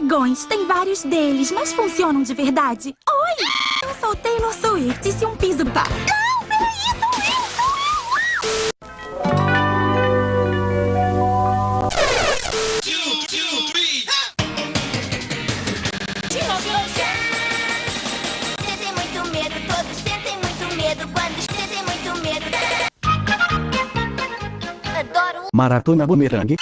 botões. Tem vários deles, mas funcionam de verdade. Oi! Eu sou Taylor Swift e se um piso... pá... Não, peraí, sou eu, sou eu! Maratona Boomerang.